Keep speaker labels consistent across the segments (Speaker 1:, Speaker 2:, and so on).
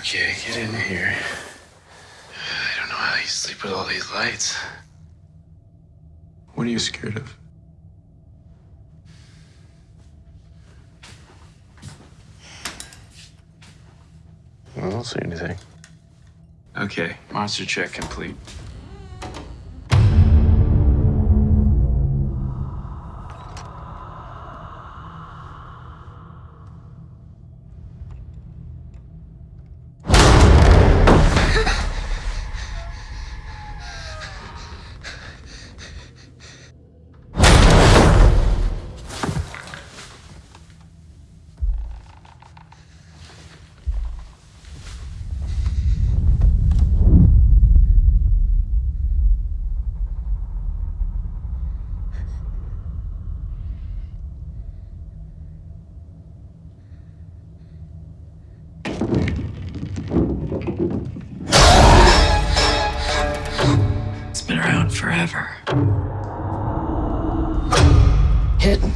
Speaker 1: Okay, get in here. I don't know how you sleep with all these lights.
Speaker 2: What are you scared of?
Speaker 1: I don't see anything.
Speaker 2: Okay, monster check complete.
Speaker 3: It's been around forever. Hidden.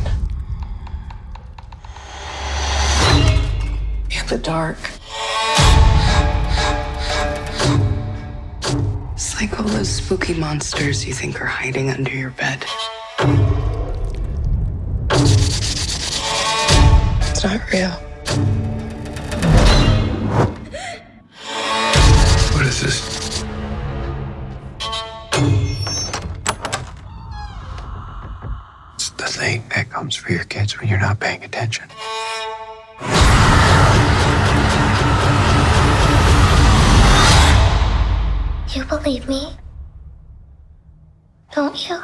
Speaker 3: In the dark. It's like all those spooky monsters you think are hiding under your bed. It's not real.
Speaker 2: It's the thing that comes for your kids when you're not paying attention.
Speaker 4: You believe me? Don't you?